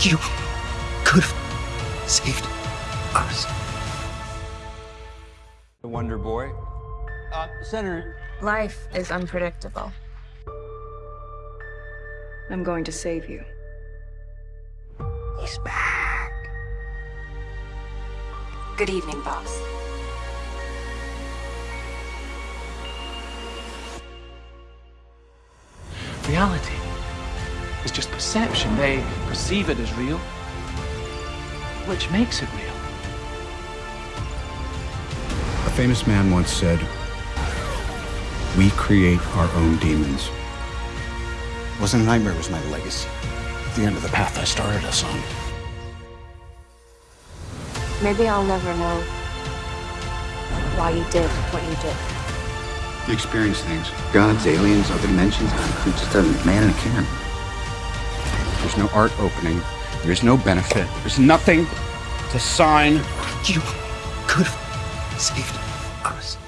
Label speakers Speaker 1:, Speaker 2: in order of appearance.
Speaker 1: You could have saved us.
Speaker 2: The Wonder Boy.
Speaker 3: Uh, Senator,
Speaker 4: Life is unpredictable.
Speaker 5: I'm going to save you.
Speaker 1: He's back.
Speaker 4: Good evening, boss.
Speaker 6: Reality is just perception. They perceive it as real, which makes it real.
Speaker 7: A famous man once said, We create our own demons.
Speaker 1: It wasn't a nightmare, it was my legacy. The end of the path I started us on.
Speaker 4: Maybe I'll never know why you did what you did.
Speaker 7: You experience things.
Speaker 8: Gods, aliens, other dimensions. I'm just a man in a can
Speaker 7: no art opening. There is no benefit. There's nothing to sign.
Speaker 1: You could have saved us.